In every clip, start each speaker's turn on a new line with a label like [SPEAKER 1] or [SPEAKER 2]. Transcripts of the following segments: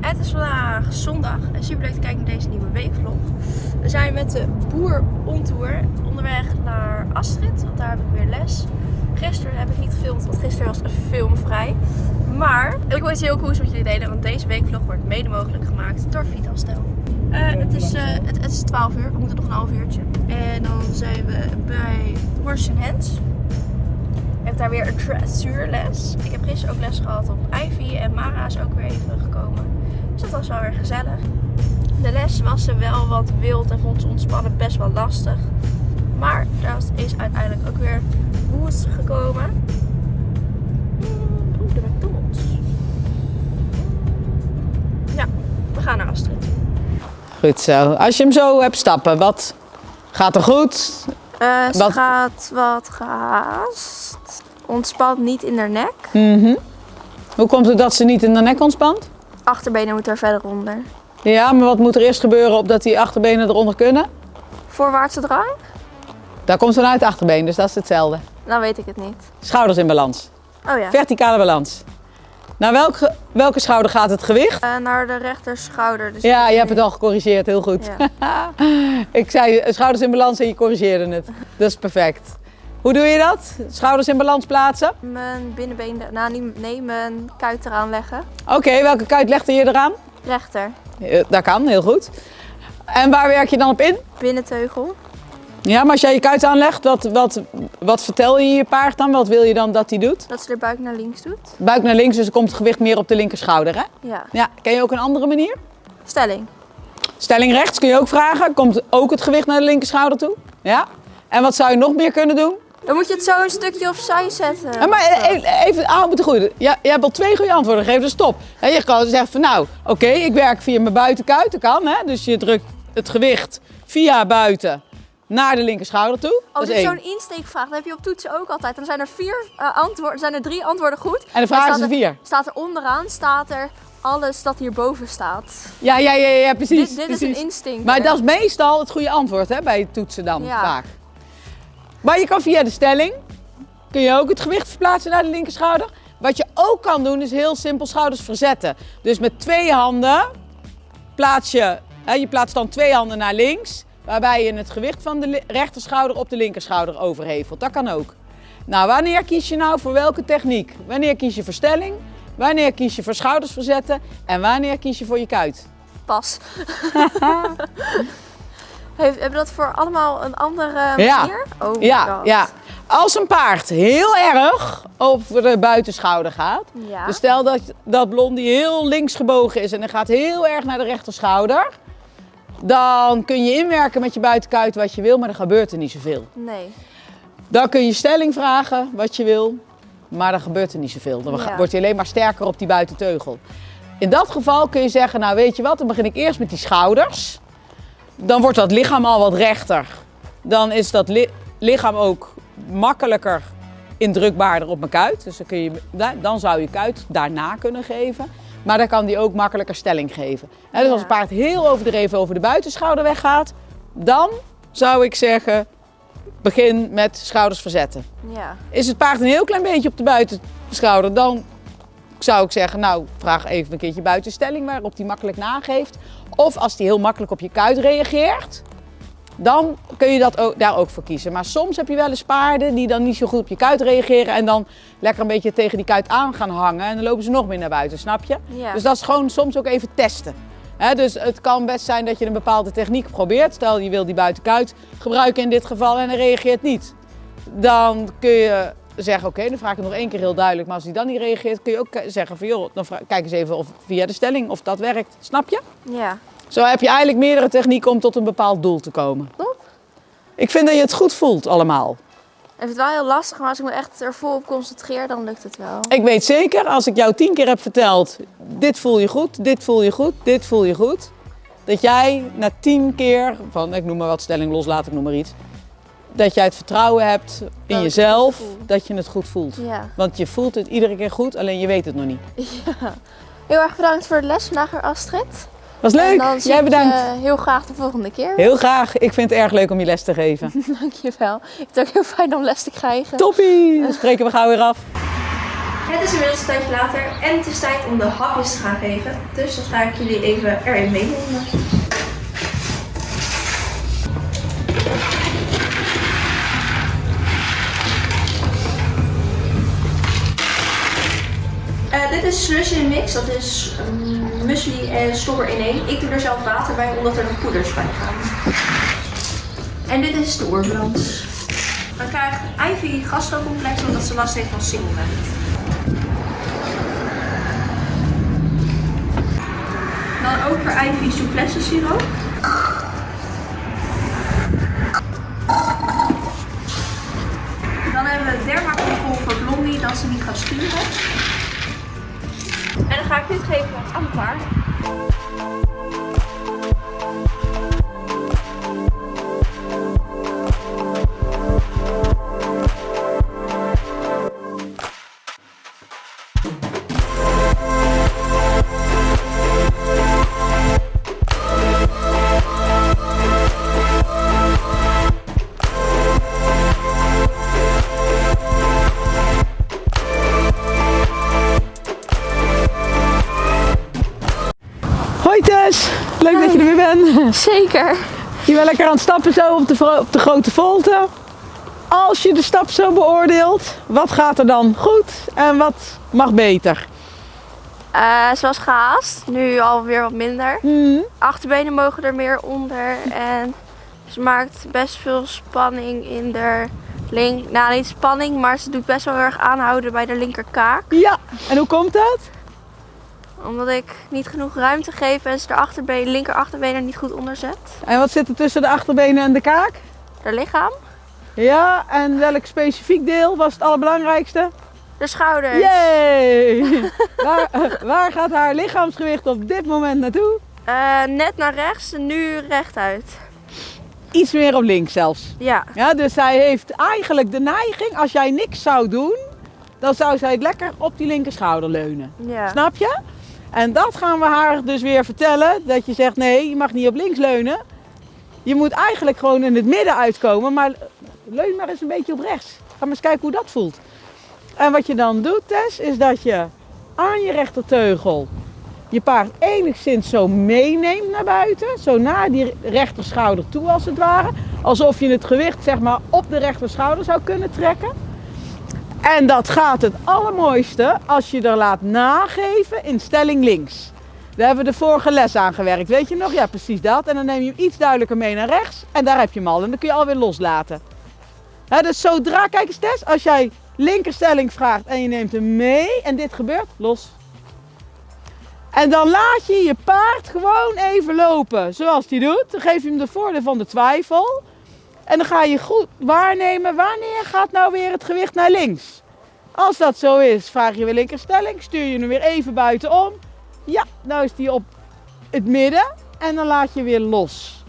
[SPEAKER 1] Het is vandaag zondag en super leuk te kijken naar deze nieuwe weekvlog. We zijn met de boer on tour onderweg naar Astrid, want daar heb ik weer les. Gisteren heb ik niet gefilmd, want gisteren was filmvrij. Maar ik wil iets heel cools met jullie delen, want deze weekvlog wordt mede mogelijk gemaakt door Vitalstel. Uh, het, is, uh, het, is 12 uur, we moeten nog een half uurtje. En dan zijn we bij Horse Hands daar weer een dressuurles. Ik heb gisteren ook les gehad op Ivy en Mara is ook weer even gekomen. Dus dat was wel weer gezellig. De les was ze wel wat wild en vond ze ontspannen best wel lastig. Maar dat is uiteindelijk ook weer goed gekomen. Oeh, de McDonald's. Ja, we gaan naar Astrid.
[SPEAKER 2] Goed zo. Als je hem zo hebt stappen, wat gaat er goed?
[SPEAKER 1] Uh, ze wat... gaat wat gehaast ontspant niet in haar nek.
[SPEAKER 2] Mm Hoe komt het dat ze niet in de nek ontspant?
[SPEAKER 1] Achterbenen moeten er verder onder.
[SPEAKER 2] Ja, maar wat moet er eerst gebeuren opdat die achterbenen eronder kunnen?
[SPEAKER 1] Voorwaartse drang?
[SPEAKER 2] Daar komt ze uit achterbeen, dus dat is hetzelfde.
[SPEAKER 1] Nou weet ik het niet.
[SPEAKER 2] Schouders in balans.
[SPEAKER 1] Oh ja.
[SPEAKER 2] Verticale balans. Naar welke, welke schouder gaat het gewicht?
[SPEAKER 1] Uh, naar de rechterschouder. Dus
[SPEAKER 2] ja, je hebt het al gecorrigeerd, heel goed. Ja. ik zei schouders in balans en je corrigeerde het. Dat is perfect. Hoe doe je dat? Schouders in balans plaatsen?
[SPEAKER 1] Mijn binnenbeen, nou nee, mijn kuit eraan leggen.
[SPEAKER 2] Oké, welke kuit legde je eraan?
[SPEAKER 1] Rechter.
[SPEAKER 2] Dat kan, heel goed. En waar werk je dan op in?
[SPEAKER 1] Binnenteugel.
[SPEAKER 2] Ja, maar als jij je kuit aanlegt, wat, wat, wat vertel je je paard dan? Wat wil je dan dat hij doet?
[SPEAKER 1] Dat ze de buik naar links doet.
[SPEAKER 2] Buik naar links, dus er komt het gewicht meer op de linkerschouder, hè?
[SPEAKER 1] Ja.
[SPEAKER 2] Ja, ken je ook een andere manier?
[SPEAKER 1] Stelling.
[SPEAKER 2] Stelling rechts kun je ook vragen. Komt ook het gewicht naar de linkerschouder toe? Ja. En wat zou je nog meer kunnen doen?
[SPEAKER 1] Dan moet je het zo een stukje opzij zetten.
[SPEAKER 2] Ja, maar e- even aan moeten goede. Ja, je hebt al twee goede antwoorden gegeven, dus stop. En je kan zeggen van nou, oké, ik werk via mijn buitenkuit, dat kan. Hè? Dus je drukt het gewicht via buiten naar de linkerschouder toe.
[SPEAKER 1] Als je zo'n insteekvraag, dan heb je op toetsen ook altijd. Dan zijn er vier uh, antwoorden, zijn er drie antwoorden goed.
[SPEAKER 2] En de vraag is er vier.
[SPEAKER 1] Staat er onderaan, staat er alles dat hierboven staat.
[SPEAKER 2] Ja, ja, ja, ja precies.
[SPEAKER 1] Dit, dit
[SPEAKER 2] precies.
[SPEAKER 1] is een instinct.
[SPEAKER 2] Maar dat is meestal het goede antwoord hè, bij toetsen dan ja. vaak. Maar je kan via de stelling, kun je ook het gewicht verplaatsen naar de linkerschouder. Wat je ook kan doen is heel simpel schouders verzetten. Dus met twee handen plaats je, hè, je plaatst dan twee handen naar links. Waarbij je het gewicht van de rechterschouder op de linkerschouder overhevelt. Dat kan ook. Nou, wanneer kies je nou voor welke techniek? Wanneer kies je voor stelling? Wanneer kies je voor schouders verzetten? En wanneer kies je voor je kuit?
[SPEAKER 1] Pas. hebben dat voor allemaal een andere manier?
[SPEAKER 2] Ja.
[SPEAKER 1] Oh
[SPEAKER 2] ja, ja. Als een paard heel erg over de buitenschouder gaat.
[SPEAKER 1] Ja.
[SPEAKER 2] Dus stel dat, dat blondie heel links gebogen is en hij gaat heel erg naar de rechterschouder. Dan kun je inwerken met je buitenkuit wat je wil, maar er gebeurt er niet zoveel.
[SPEAKER 1] Nee.
[SPEAKER 2] Dan kun je stelling vragen wat je wil, maar er gebeurt er niet zoveel. Dan ja. wordt hij alleen maar sterker op die buitenteugel. In dat geval kun je zeggen, nou weet je wat, dan begin ik eerst met die schouders. Dan wordt dat lichaam al wat rechter. Dan is dat li lichaam ook makkelijker indrukbaarder op mijn kuit. Dus dan, kun je, dan zou je kuit daarna kunnen geven. Maar dan kan die ook makkelijker stelling geven. dus als het paard heel overdreven over de buitenschouder weggaat, dan zou ik zeggen, begin met schouders verzetten.
[SPEAKER 1] Ja.
[SPEAKER 2] Is het paard een heel klein beetje op de buitenschouder, dan zou ik zeggen, nou vraag even een keertje buitenstelling waarop die makkelijk nageeft. Of als die heel makkelijk op je kuit reageert, dan kun je dat ook, daar ook voor kiezen. Maar soms heb je wel eens paarden die dan niet zo goed op je kuit reageren en dan lekker een beetje tegen die kuit aan gaan hangen en dan lopen ze nog meer naar buiten, snap je?
[SPEAKER 1] Ja.
[SPEAKER 2] Dus dat is gewoon soms ook even testen. dus het kan best zijn dat je een bepaalde techniek probeert. Stel je wil die buitenkuit gebruiken in dit geval en hij reageert niet. Dan kun je zeggen, oké, dan vraag ik nog één keer heel duidelijk. Maar als hij dan niet reageert, kun je ook zeggen van joh, dan kijk eens even of, via de stelling of dat werkt. Snap je?
[SPEAKER 1] Ja.
[SPEAKER 2] Zo heb je eigenlijk meerdere technieken om tot een bepaald doel te komen.
[SPEAKER 1] Top.
[SPEAKER 2] Ik vind dat je het goed voelt allemaal.
[SPEAKER 1] Ik vind het wel heel lastig, maar als ik me echt er vol op concentreer, dan lukt het wel.
[SPEAKER 2] Ik weet zeker, als ik jou tien keer heb verteld, dit voel je goed, dit voel je goed, dit voel je goed. Dat jij na tien keer, van ik noem maar wat stelling loslaten, ik noem maar iets. Dat jij het vertrouwen hebt in
[SPEAKER 1] Dat
[SPEAKER 2] jezelf, dat je het goed voelt.
[SPEAKER 1] Ja.
[SPEAKER 2] Want je voelt het iedere keer goed, alleen je weet het nog niet.
[SPEAKER 1] ja. Heel erg bedankt voor de les vandaag, Astrid.
[SPEAKER 2] Was leuk.
[SPEAKER 1] En dan zie
[SPEAKER 2] Jij bedankt.
[SPEAKER 1] je heel graag de volgende keer.
[SPEAKER 2] Heel graag. Ik vind het erg leuk om je les te geven.
[SPEAKER 1] Dankjewel. Ik vind het ook heel fijn om les te krijgen.
[SPEAKER 2] Toppie. Dan spreken we gauw weer af.
[SPEAKER 1] Het is inmiddels een tijdje later en het is tijd om de hapjes te gaan geven. Dus dat ga ik jullie even erin meenemen. Uh, dit is slushy mix, dat is um, en slobber in één. Ik doe er zelf water bij, omdat er nog poeders bij gaan. En dit is de oorbalans. Dan krijgt Ivy gastrocomplex omdat ze last heeft van singelveld. Dan ook voor Ivy souplesse siroop. Dan hebben we dermacontrol voor Blondie dat ze niet gaat sturen. Ga ik dit geven aan het
[SPEAKER 2] Hoi Tess, leuk dat je er weer bent.
[SPEAKER 1] Zeker.
[SPEAKER 2] Je bent lekker aan het stappen zo op de, op de grote volte. Als je de stap zo beoordeelt, wat gaat er dan goed en wat mag beter?
[SPEAKER 1] Uh, zoals gehaast, nu alweer wat minder.
[SPEAKER 2] Hmm.
[SPEAKER 1] Achterbenen mogen er meer onder en ze maakt best veel spanning in de link. Nou, niet spanning, maar ze doet best wel erg aanhouden bij de linkerkaak.
[SPEAKER 2] Ja, en hoe komt dat?
[SPEAKER 1] Omdat ik niet genoeg ruimte geef en ze de achterbeen, linker niet goed onderzet.
[SPEAKER 2] En wat zit er tussen de achterbenen en de kaak?
[SPEAKER 1] De lichaam.
[SPEAKER 2] Ja, en welk specifiek deel was het allerbelangrijkste?
[SPEAKER 1] De schouders.
[SPEAKER 2] Yay! waar, waar, gaat haar lichaamsgewicht op dit moment naartoe?
[SPEAKER 1] Uh, net naar rechts nu rechtuit.
[SPEAKER 2] Iets meer op links zelfs.
[SPEAKER 1] Ja.
[SPEAKER 2] ja. Dus zij heeft eigenlijk de neiging, als jij niks zou doen, dan zou zij het lekker op die linker schouder leunen.
[SPEAKER 1] Ja.
[SPEAKER 2] Snap je? En dat gaan we haar dus weer vertellen. Dat je zegt, nee, je mag niet op links leunen. Je moet eigenlijk gewoon in het midden uitkomen. Maar leun maar eens een beetje op rechts. Ga maar eens kijken hoe dat voelt. En wat je dan doet, Tess, is dat je aan je rechterteugel je paard enigszins zo meeneemt naar buiten. Zo naar die rechterschouder toe als het ware. Alsof je het gewicht zeg maar op de rechterschouder zou kunnen trekken. En dat gaat het allermooiste als je er laat nageven in stelling links. Daar hebben we de vorige les aan gewerkt. Weet je nog? Ja, precies dat. En dan neem je hem iets duidelijker mee naar rechts. En daar heb je hem al. En dan kun je alweer loslaten. Dus zodra, kijk eens Tess, als jij linkerstelling vraagt en je neemt hem mee en dit gebeurt, los. En dan laat je je paard gewoon even lopen zoals hij doet. Dan geef je hem de voordeel van de twijfel. En dan ga je goed waarnemen wanneer gaat nou weer het gewicht naar links. Als dat zo is, vraag je weer linkerstelling, stuur je hem weer even buitenom. Ja, nou is die op het midden en dan laat je weer los.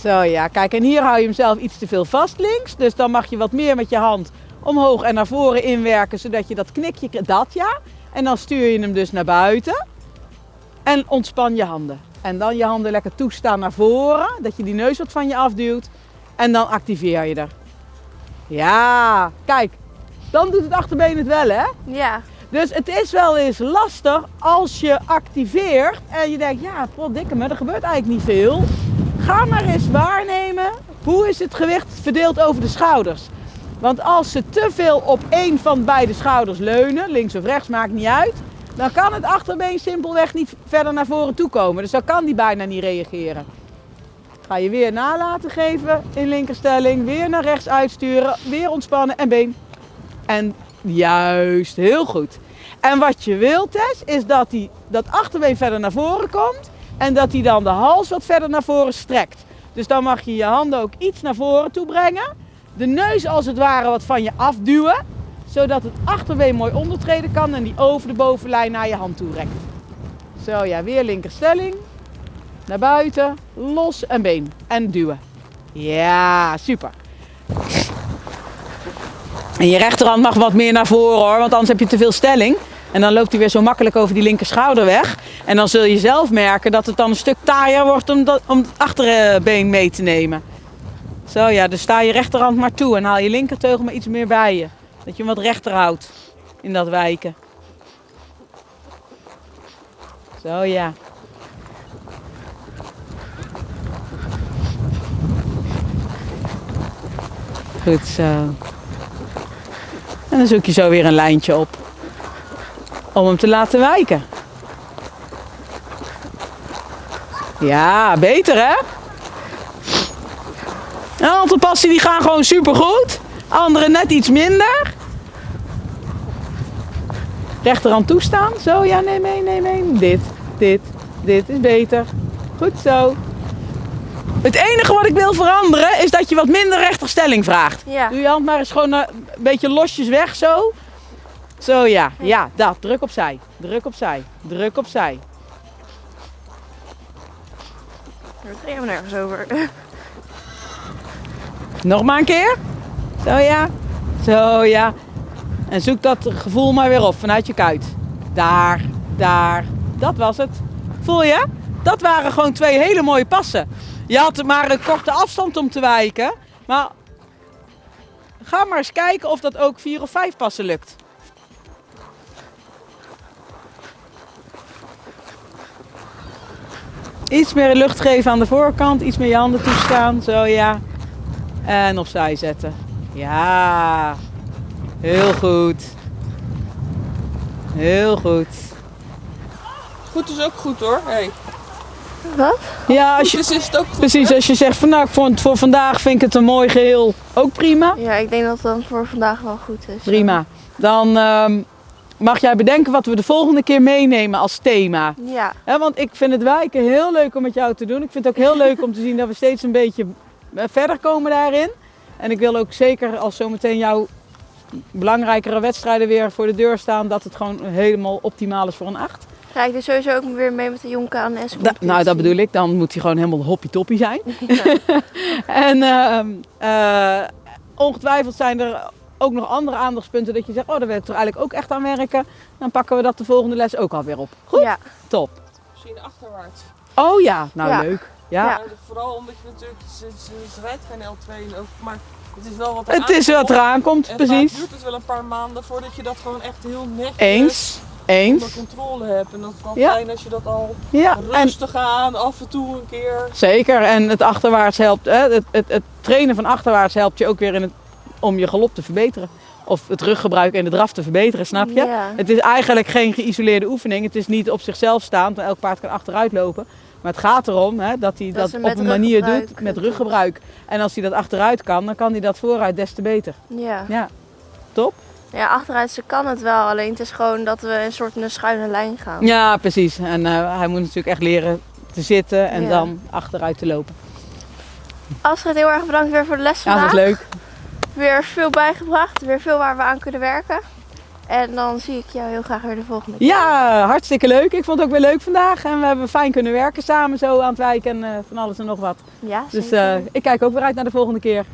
[SPEAKER 2] Zo ja, kijk en hier hou je hem zelf iets te veel vast links. Dus dan mag je wat meer met je hand omhoog en naar voren inwerken, zodat je dat knikje, dat ja. En dan stuur je hem dus naar buiten en ontspan je handen. En dan je handen lekker toestaan naar voren, dat je die neus wat van je afduwt. En dan activeer je er. Ja, kijk, dan doet het achterbeen het wel hè?
[SPEAKER 1] Ja.
[SPEAKER 2] Dus het is wel eens lastig als je activeert en je denkt, ja, dikke me, er gebeurt eigenlijk niet veel. Ga maar eens waarnemen, hoe is het gewicht verdeeld over de schouders? Want als ze te veel op één van beide schouders leunen, links of rechts, maakt niet uit, dan kan het achterbeen simpelweg niet verder naar voren toe komen. Dus dan kan die bijna niet reageren. Ga je weer na laten geven in linkerstelling, weer naar rechts uitsturen, weer ontspannen en been. En juist, heel goed. En wat je wilt, Tess, is dat die, dat achterbeen verder naar voren komt en dat hij dan de hals wat verder naar voren strekt. Dus dan mag je je handen ook iets naar voren toe brengen. De neus als het ware wat van je afduwen, zodat het achterbeen mooi ondertreden kan en die over de bovenlijn naar je hand toe rekt. Zo ja, weer linkerstelling. Naar buiten, los en been. En duwen. Ja, super. En je rechterhand mag wat meer naar voren hoor, want anders heb je te veel stelling. En dan loopt hij weer zo makkelijk over die linker schouder weg. En dan zul je zelf merken dat het dan een stuk taaier wordt om, dat, om het achterbeen mee te nemen. Zo ja, dus sta je rechterhand maar toe en haal je linkerteugel maar iets meer bij je. Dat je hem wat rechter houdt in dat wijken. Zo ja. Goed zo. En dan zoek je zo weer een lijntje op. Om hem te laten wijken. Ja, beter hè? Een aantal passen die gaan gewoon supergoed. Andere net iets minder. Rechterhand toestaan. Zo, ja, neem mee, neem mee. Dit, dit, dit is beter. Goed zo. Het enige wat ik wil veranderen is dat je wat minder rechterstelling vraagt.
[SPEAKER 1] Ja.
[SPEAKER 2] Doe je hand maar eens gewoon eh, een beetje losjes weg zo. Zo ja, ja, dat. Druk opzij. Druk opzij. Druk opzij.
[SPEAKER 1] Daar gaan we nergens over.
[SPEAKER 2] Nog maar een keer. Zo ja. Zo ja. En zoek dat gevoel maar weer op vanuit je kuit. Daar, daar. Dat was het. Voel je? Dat waren gewoon twee hele mooie passen. Je had maar een korte afstand om te wijken. Maar ga maar eens kijken of dat ook vier of vijf passen lukt. Iets meer lucht geven aan de voorkant, iets meer je handen toestaan, zo ja. En opzij zetten. Ja, heel goed. Heel goed.
[SPEAKER 3] Goed is ook goed hoor. Hey.
[SPEAKER 1] Wat?
[SPEAKER 2] Ja, als
[SPEAKER 3] Goed
[SPEAKER 2] je,
[SPEAKER 3] is, is het ook goed.
[SPEAKER 2] precies, als je zegt van nou, voor, voor vandaag vind ik het een mooi geheel, ook prima.
[SPEAKER 1] Ja, ik denk dat het dan voor vandaag wel goed is.
[SPEAKER 2] Prima. Dan ehm, mag jij bedenken wat we de volgende keer meenemen als thema.
[SPEAKER 1] Ja.
[SPEAKER 2] Hè, want ik vind het wijken heel leuk om met jou te doen. Ik vind het ook heel leuk om te zien dat we steeds een beetje eh, verder komen daarin. En ik wil ook zeker als zometeen jouw belangrijkere wedstrijden weer voor de deur staan, dat het gewoon helemaal optimaal is voor een 8.
[SPEAKER 1] Ga ik dus sowieso ook weer mee met de Jonka en S.
[SPEAKER 2] Da- nou, dat bedoel ik. Dan moet hij gewoon helemaal hoppie-toppie zijn. en ehm, eh, ongetwijfeld zijn er ook nog andere aandachtspunten dat je zegt, oh, daar wil ik toch eigenlijk ook echt aan werken. Dan pakken we dat de volgende les ook alweer op. Goed,
[SPEAKER 1] Ja.
[SPEAKER 2] top.
[SPEAKER 3] Misschien achterwaarts.
[SPEAKER 2] Oh ja, nou
[SPEAKER 1] Ja.
[SPEAKER 2] leuk. Ja.
[SPEAKER 1] Ja.
[SPEAKER 3] Vooral omdat je natuurlijk, ze, ze, ze rijdt geen L2 en ook, maar het is wel wat
[SPEAKER 2] Het is wat eraan komt,
[SPEAKER 3] En
[SPEAKER 2] precies.
[SPEAKER 3] vaak duurt het wel een paar maanden voordat je dat gewoon echt heel netjes
[SPEAKER 2] Eens,
[SPEAKER 3] onder
[SPEAKER 2] eens.
[SPEAKER 3] controle hebt. En dat is wel
[SPEAKER 2] Ja.
[SPEAKER 3] fijn als je dat al
[SPEAKER 2] Ja, en
[SPEAKER 3] rustig aan, af en toe een keer.
[SPEAKER 2] zeker. En het achterwaarts helpt, hè, het, het, het trainen van achterwaarts helpt je ook weer in het, om je galop te verbeteren. Of het ruggebruik en de draf te verbeteren, snap je?
[SPEAKER 1] Ja.
[SPEAKER 2] Het is eigenlijk geen geïsoleerde oefening. Het is niet op zichzelf staand, want elk paard kan achteruit lopen. Maar het gaat erom hè, dat hij
[SPEAKER 1] Dat
[SPEAKER 2] dat, op een manier doet met ruggebruik. En als hij dat achteruit kan, dan kan hij dat vooruit des te beter.
[SPEAKER 1] Ja.
[SPEAKER 2] Ja, top.
[SPEAKER 1] Ja, achteruit ze kan het wel. Alleen het is gewoon dat we een soort een schuine lijn gaan.
[SPEAKER 2] Ja, precies. En eh, hij moet natuurlijk echt leren te zitten en
[SPEAKER 1] Ja.
[SPEAKER 2] dan achteruit te lopen.
[SPEAKER 1] Astrid, heel erg bedankt weer voor de les
[SPEAKER 2] Ja, dat
[SPEAKER 1] vandaag.
[SPEAKER 2] is leuk.
[SPEAKER 1] Weer veel bijgebracht. Weer veel waar we aan kunnen werken. En dan zie ik jou heel graag weer de volgende keer.
[SPEAKER 2] Ja, hartstikke leuk. Ik vond het ook weer leuk vandaag. En we hebben fijn kunnen werken samen zo aan het wijken en eh, van alles en nog wat.
[SPEAKER 1] Ja,
[SPEAKER 2] Dus eh, ik kijk ook weer uit naar de volgende keer.